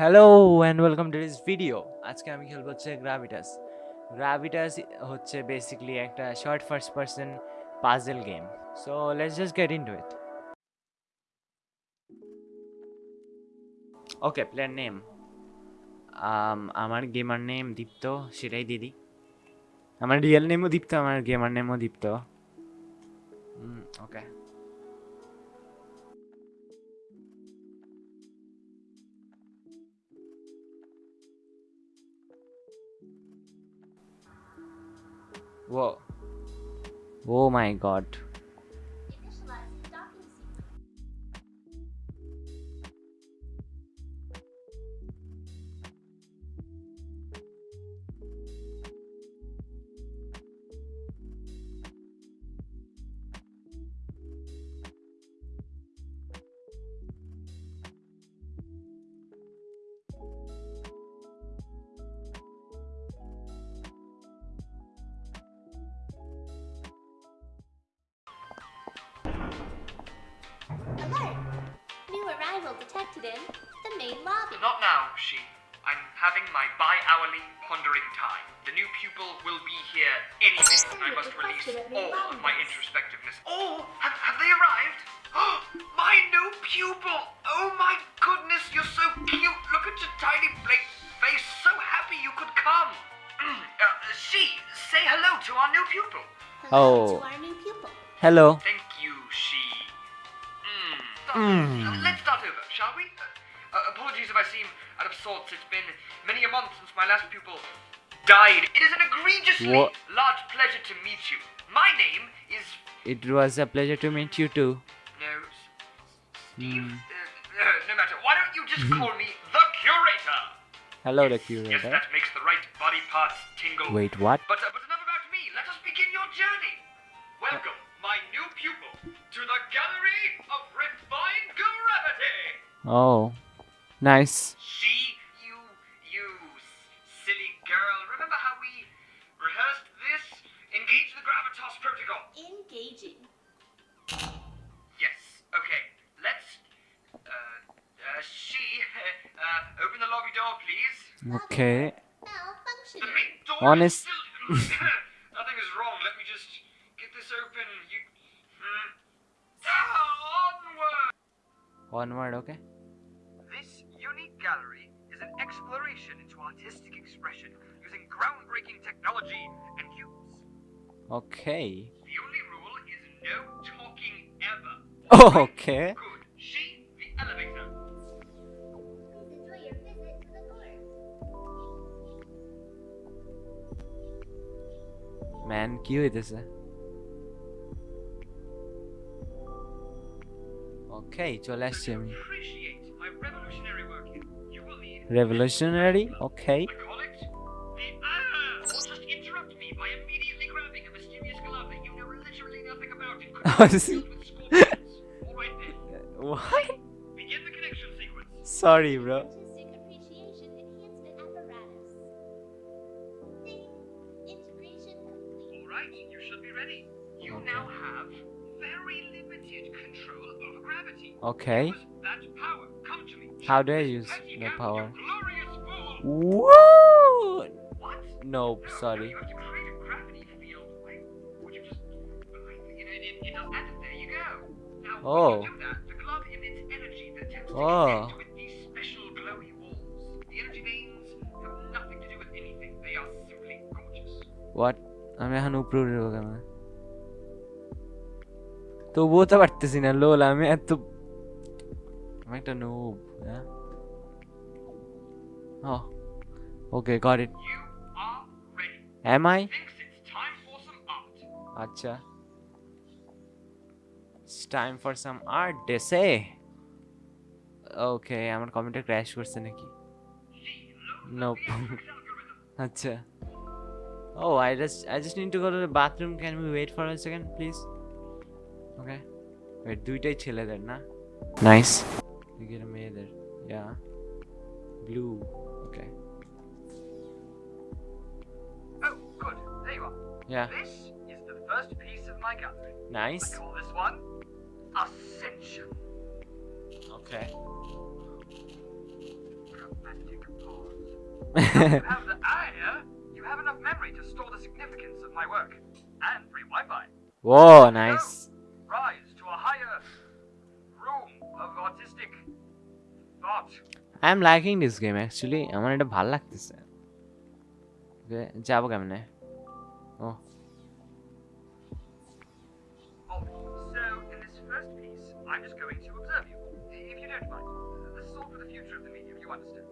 Hello and welcome to this video আজকে আমি খেলব হচ্ছে গ্রাভিটাস গ্রাভিটাস হচ্ছে বেসিক্যালি একটা short first person puzzle game so let's just get into it okay player name আমার gamer name Dipto, সেটাই দিদি। আমার রিয়েল নেমও দীপ্ত, আমার gamer নেমও Dipto. Okay Whoa. Oh my god. Not now, she. I'm having my bi-hourly pondering time. The new pupil will be here any minute. I must release all of my introspectiveness. Oh, have, have they arrived? my new pupil! Oh my goodness, you're so cute. Look at your tiny blank face. So happy you could come. Mm, uh, she, say hello to our new pupil. Hello Oh. to our new pupil. Hello. Thank you, she. Mm. Mm. Let's start over, shall we? Uh, apologies if I seem out of sorts. It's been many a month since my last pupil died. It is an egregiously What? large pleasure to meet you. My name is It was a pleasure to meet you too. no Steve. Hmm. Uh, no matter. Why don't you just call me the curator? Hello, the curator. Yes, that makes the right body parts tingle. Wait, what? But, uh, but enough about me. Let us begin your journey. Welcome, my new pupil, to the Gallery of Refined Gravity. Oh, nice. See, you, you silly girl. Remember how we rehearsed this? Engage the Gravitas Protocol. Engaging. Yes. Okay. Let's. Uh, uh, she. Uh, open the lobby door, please. Okay. The Malfunctioning. main door Honest- Nothing is wrong. Let me just get this open. You. Hmm. Ah, onward. Onward, okay. technology and cubes. Okay. The only rule is no talking ever. Oh, okay. Good. She, the elevator. Man, eh? Okay, so let's. Revolutionary? Okay. Control over gravity. okay Use that power. Come to me. How do I This use the power? You. Woo! What? Nope, No, sorry. Oh. when you do that, the glove emits energy that tends to Oh. connect with these special glowy walls. The energy veins have nothing to do with anything. They are simply gorgeous. What আমি এখন উপরে উঠে যাবো কেন তবুও তো পারতেছি না লোল আমি এত আমি একটা নুব হ্যাঁ ও ওকে got it You are ready. M I Thinks it's time for some art. আচ্ছা it's time for some art ডেসে ওকে আমার কমেন্টটা ক্র্যাশ করছে নাকি She loads Nope. the Matrix algorithm. আচ্ছা Oh, I just I just need to go to the bathroom. Can we wait for a second, please? Okay. Wait, দুইটাই ছেলেদের না? Nice. এখানে মেয়েদের. Yeah. Blue. Okay. Oh, good. There you are. Yeah. This is the first piece of my gallery. Nice. I call this one Ascension. Okay. Let's take a pause. you have the idea. You have enough memory to store the significance of my work. And free Wi-Fi. Whoa, nice. Rise to a higher room of artistic thought. I am liking this game actually আমার এটা ভালো লাগতেছে ওকে যাবো কেমনে ও you understand.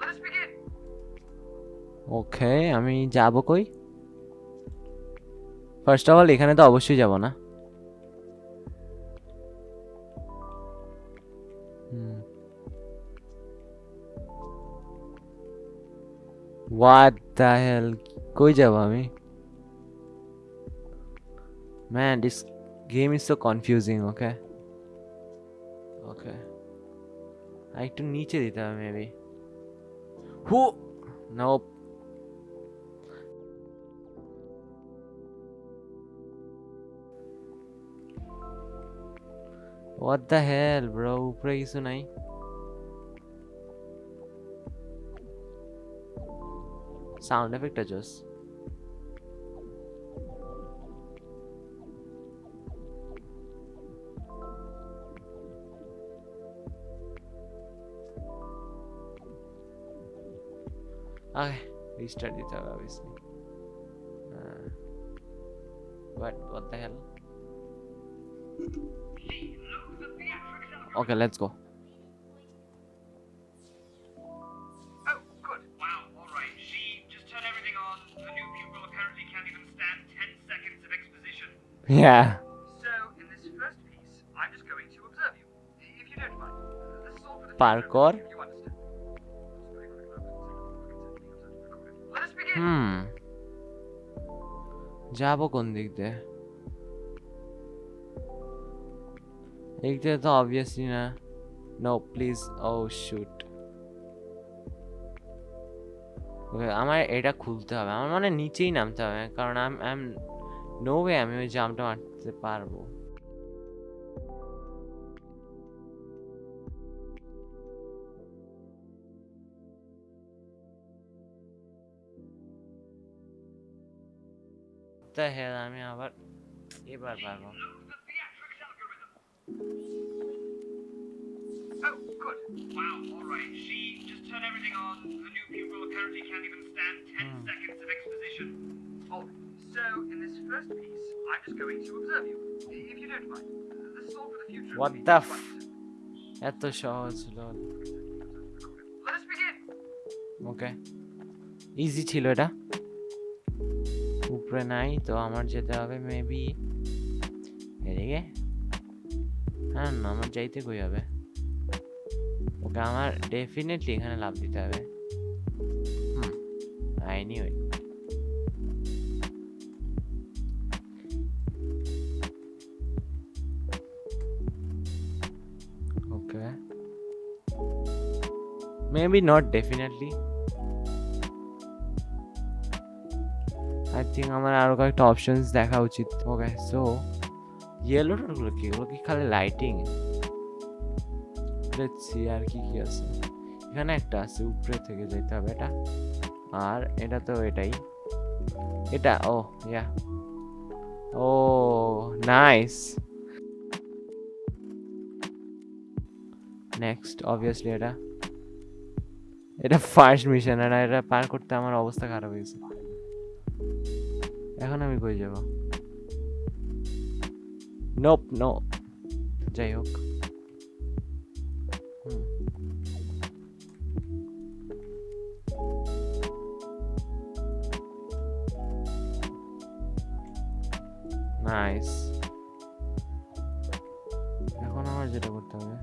Let us begin. ওকে আমি যাব কই first of all এখানে তো অবশ্যই যাব না হোয়াট দ্য হেল কই যাব আমি man this game is so confusing Okay height तो नीचे देता है मे बी हो no what the hell bro ऊपर ही सुनाई साउंड इफ़ेक्ट है Okay, restart the job obviously. Uh, what, what the hell? Okay, let's go. Oh, yeah. So, in this first piece, I'm just going to observe you, if you don't mind. Parkour? যাব কোন দিক দিয়ে? এক দিয়ে তো obviously না। No please O shoot আমার এটা খুলতে হবে। আমার মানে নিচেই নামতে হবে। কারণ আই এম নো ওয়ে আমি ওই জামটা মারতে পারব। the hell আমি আবার এবার পারবো The theatrics algorithm. Oh, good. Wow, alright. She just turned everything on. The new pupil apparently can't even stand 10 seconds of exposition. Oh, so in this first piece, I'm just going to observe you, if you don't mind. This is all for the future. What if the you f- understand. এত সহজ লল Let us begin. ওকে easy ছিল এটা উপরে নাই, তো আমার যেতে হবে মেবি এদিকে। হ্যাঁ না, আমার যাইতে কই হবে? ওকে, আমার ডেফিনেটলি এখানে লাভ দিতে হবে। হুম I knew it okay. Maybe not, definitely I think আমার আরও কয়েকটা অপশনস দেখা উচিত ওকে সো ইয়েলো গুলো কি? এগুলো কি খালি লাইটিং সি আর কি কি আছে। এখানে একটা আছে, উপরে থেকে যেতে হবে এটা। আর এটা তো এটাই। এটা oh yeah oh nice next obviously এটা। এটা ফার্স্ট মিশন আর এটা পার করতে আমার অবস্থা খারাপ হয়েছে। এখন আমি কই যাব? নোপ নো যাই হোক। নাইস এখন আমার যেটা করতে হবে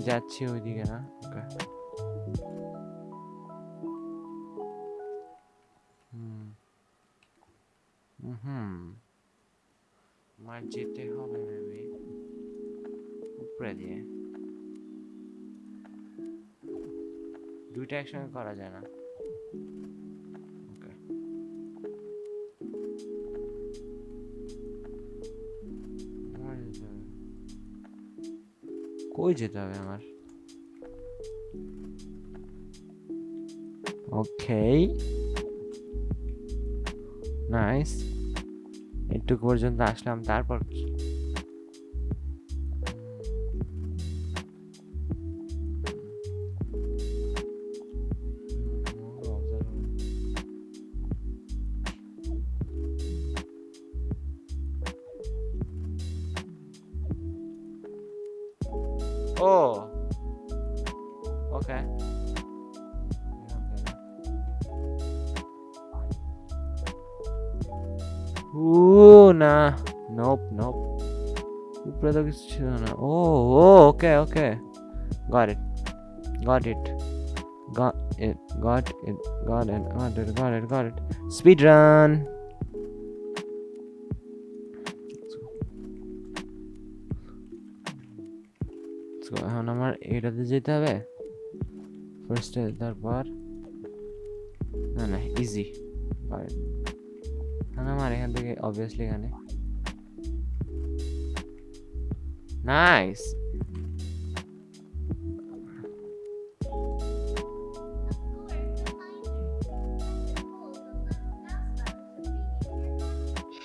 যাচ্ছি ওইদিকে না ওকে হুম। আমার যেতে হবে মেবি উপরে দিয়ে। দুইটা একসঙ্গে করা যায় না। কই যেতে হবে আমার? ওকে নাইস একটু পর্যন্ত আসলাম তারপর কি? Oh. Okay. Ooh, nah. Nope, nope. Oh, oh, okay, okay. Got it. Got it. Got it. Got it. Got it. Got it. Got it. Got it. Speed run. So, এখন আমার এটাতে যেতে হবে ফার্স্টে তারপর না না ইজি এখন আমার এখান থেকে অবভিয়াসলি এখানে nice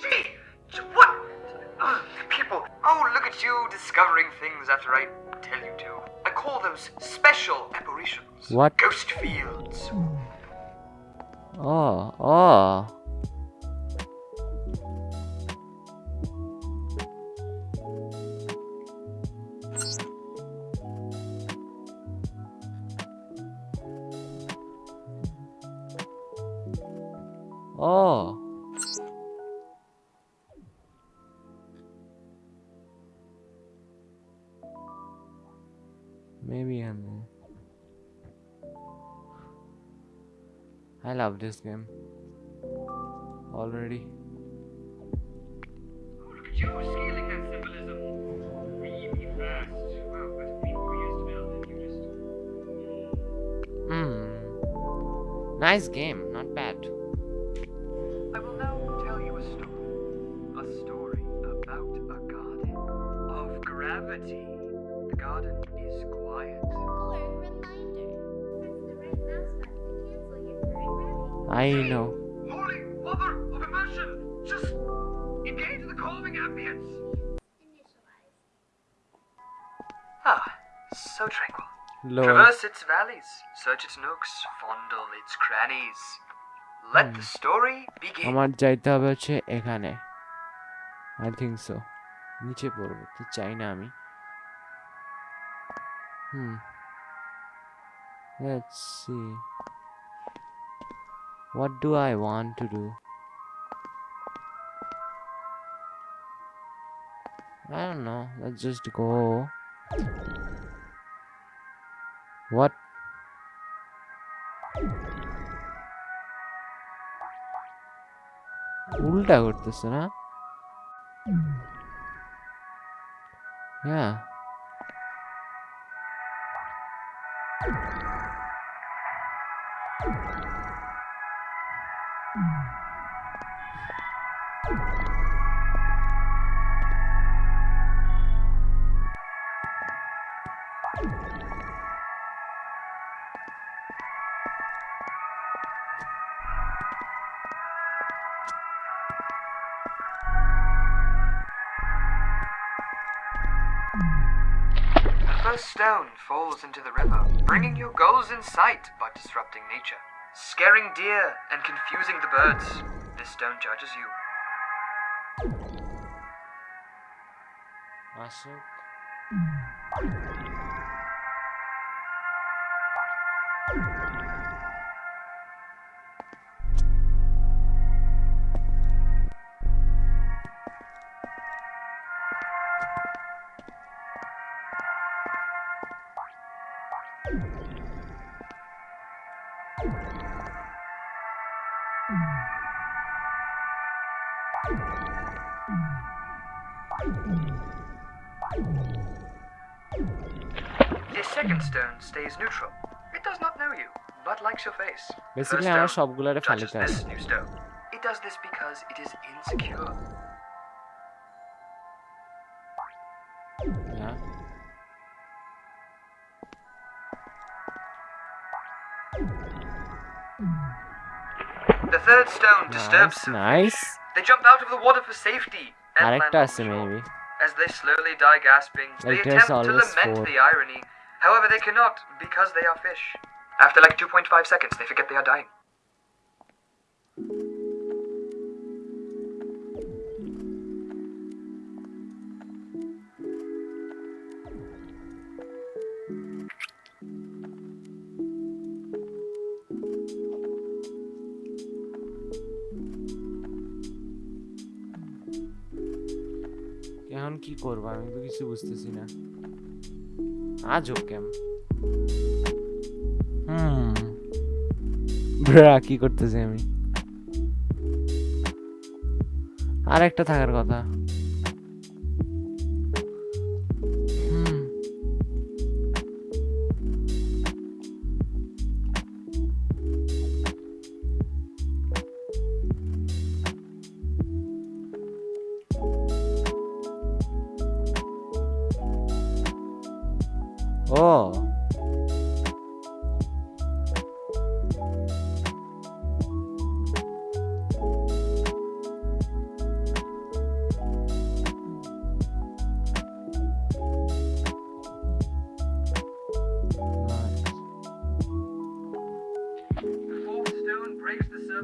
Gee, what? Ugh, people. Oh, look at you discovering things after I What? Ghost fields. Oh, oh. Oh. Build and you just. Hmm. Nice game, not bad. I will now tell you a story. A story about a garden of gravity. I know. Holy mother of immersion! Just engage the calming ambience. Initialize. Ah, so tranquil. Lol. Traverse its valleys, search its nooks, fondle its crannies. Let the story begin. আমার যাইতে হবে হচ্ছে এখানে I think so নিচে পড়বো তো চাই না আমি হুম let's see What do I want to do? I don't know. Let's just go. What? Ulta this, na? Yeah. first stone falls into the river, bringing your goals in sight by disrupting nature, scaring deer and confusing the birds. This stone judges you. Masuk. Basically First আমার stone সবগুলারে judges ফালিতে হবে this new stone. It does this because it is insecure. third stone disturbs nice nice They jump out of the water for safety and land আরেকটা on আছে shore. Maybe As they slowly die gasping, they Like, there's attempt to always lament four. the irony. However, they cannot because they are fish. After like 2.5 seconds, they forget they are dying. কি করব? আমি তো কিছু বুঝতেছি না। আজও কেম? হুম। Bra, কি করতেছি আমি? আর একটা থাকার কথা।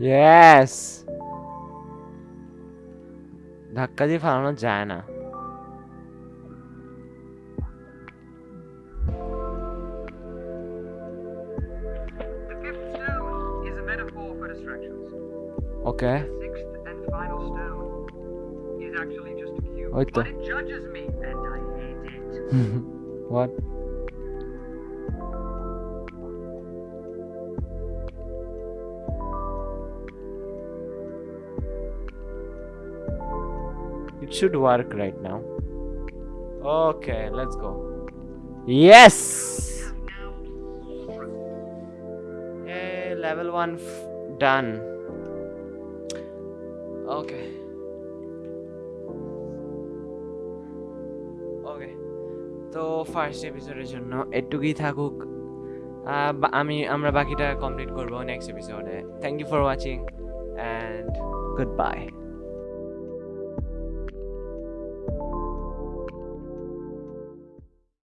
ইয়েস ধাক্কা দিয়ে ফালানো যায় না The fifth stone is It should work right now. Okay, let's go. Yes! Hey, level 1 f- done. Okay. ওকে তো ফার্স্ট এপিসোডের জন্য এটুকুই থাকুক আমি আমরা বাকিটা কমপ্লিট করব নেক্সট এপিসোডে thank you for watching and goodbye